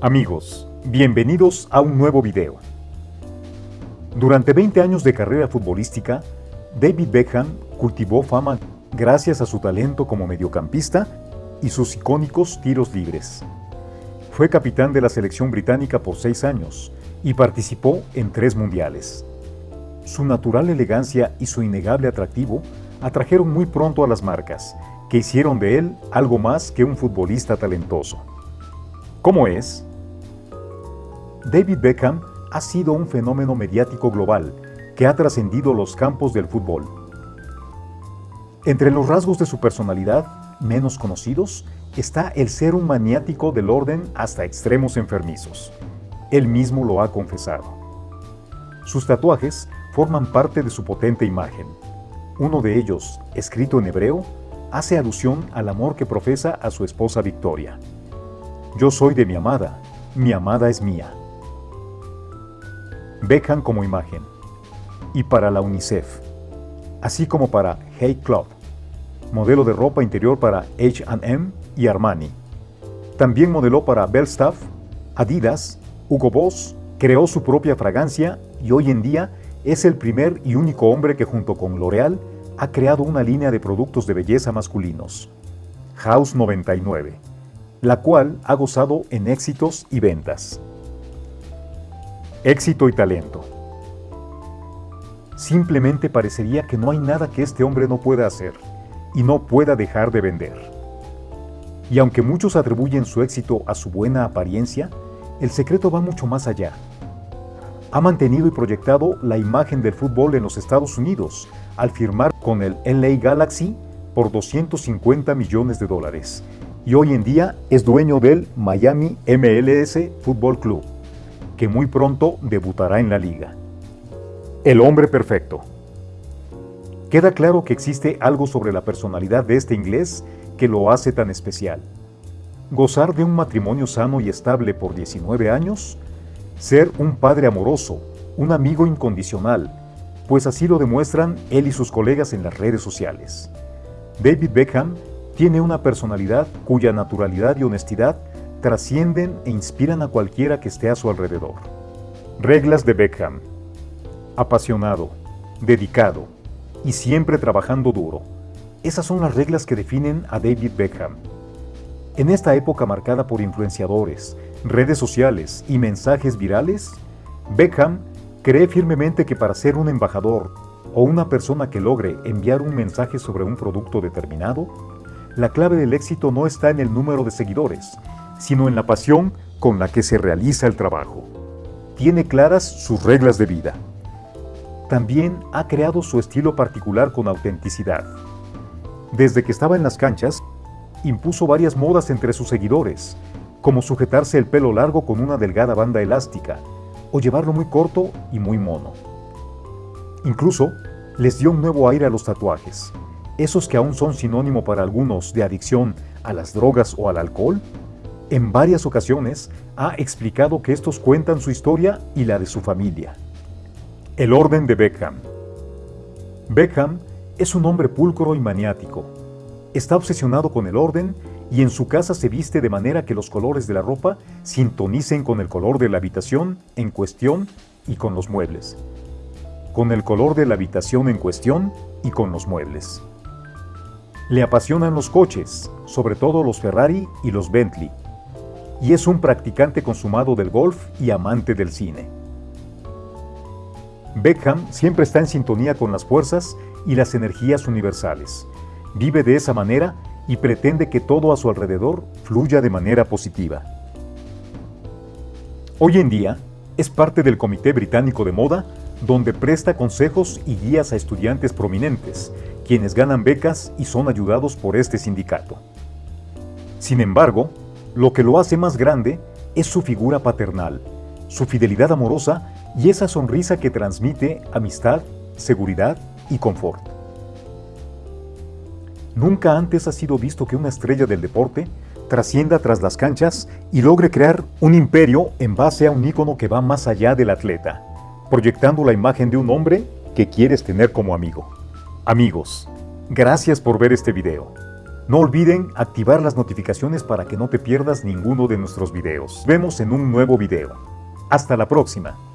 Amigos, bienvenidos a un nuevo video. Durante 20 años de carrera futbolística, David Beckham cultivó fama gracias a su talento como mediocampista y sus icónicos tiros libres. Fue capitán de la selección británica por seis años y participó en tres mundiales. Su natural elegancia y su innegable atractivo atrajeron muy pronto a las marcas, que hicieron de él algo más que un futbolista talentoso. ¿Cómo es? David Beckham ha sido un fenómeno mediático global que ha trascendido los campos del fútbol. Entre los rasgos de su personalidad menos conocidos está el ser un maniático del orden hasta extremos enfermizos. Él mismo lo ha confesado. Sus tatuajes forman parte de su potente imagen. Uno de ellos, escrito en hebreo, hace alusión al amor que profesa a su esposa Victoria. Yo soy de mi amada, mi amada es mía. Beckham como imagen. Y para la UNICEF, así como para Hey Club, modelo de ropa interior para H&M y Armani. También modeló para Belstaff, Adidas, Hugo Boss, creó su propia fragancia y hoy en día es el primer y único hombre que junto con L'Oreal ha creado una línea de productos de belleza masculinos, House 99, la cual ha gozado en éxitos y ventas. Éxito y talento. Simplemente parecería que no hay nada que este hombre no pueda hacer y no pueda dejar de vender. Y aunque muchos atribuyen su éxito a su buena apariencia, el secreto va mucho más allá. Ha mantenido y proyectado la imagen del fútbol en los Estados Unidos al firmar con el LA Galaxy por 250 millones de dólares y hoy en día es dueño del Miami MLS Football Club, que muy pronto debutará en la liga. El hombre perfecto. Queda claro que existe algo sobre la personalidad de este inglés que lo hace tan especial. Gozar de un matrimonio sano y estable por 19 años, ser un padre amoroso, un amigo incondicional, pues así lo demuestran él y sus colegas en las redes sociales. David Beckham tiene una personalidad cuya naturalidad y honestidad trascienden e inspiran a cualquiera que esté a su alrededor. Reglas de Beckham. Apasionado, dedicado y siempre trabajando duro esas son las reglas que definen a David Beckham. En esta época marcada por influenciadores, redes sociales y mensajes virales, Beckham cree firmemente que para ser un embajador o una persona que logre enviar un mensaje sobre un producto determinado, la clave del éxito no está en el número de seguidores, sino en la pasión con la que se realiza el trabajo. Tiene claras sus reglas de vida. También ha creado su estilo particular con autenticidad. Desde que estaba en las canchas, impuso varias modas entre sus seguidores, como sujetarse el pelo largo con una delgada banda elástica, o llevarlo muy corto y muy mono. Incluso, les dio un nuevo aire a los tatuajes, esos que aún son sinónimo para algunos de adicción a las drogas o al alcohol. En varias ocasiones ha explicado que estos cuentan su historia y la de su familia. El orden de Beckham Beckham es un hombre pulcro y maniático. Está obsesionado con el orden y en su casa se viste de manera que los colores de la ropa sintonicen con el color de la habitación en cuestión y con los muebles. Con el color de la habitación en cuestión y con los muebles. Le apasionan los coches, sobre todo los Ferrari y los Bentley, y es un practicante consumado del golf y amante del cine. Beckham siempre está en sintonía con las fuerzas y las energías universales. Vive de esa manera y pretende que todo a su alrededor fluya de manera positiva. Hoy en día, es parte del Comité Británico de Moda, donde presta consejos y guías a estudiantes prominentes, quienes ganan becas y son ayudados por este sindicato. Sin embargo, lo que lo hace más grande es su figura paternal, su fidelidad amorosa y esa sonrisa que transmite amistad, seguridad y confort. Nunca antes ha sido visto que una estrella del deporte trascienda tras las canchas y logre crear un imperio en base a un ícono que va más allá del atleta, proyectando la imagen de un hombre que quieres tener como amigo. Amigos, gracias por ver este video. No olviden activar las notificaciones para que no te pierdas ninguno de nuestros videos. Vemos en un nuevo video. Hasta la próxima.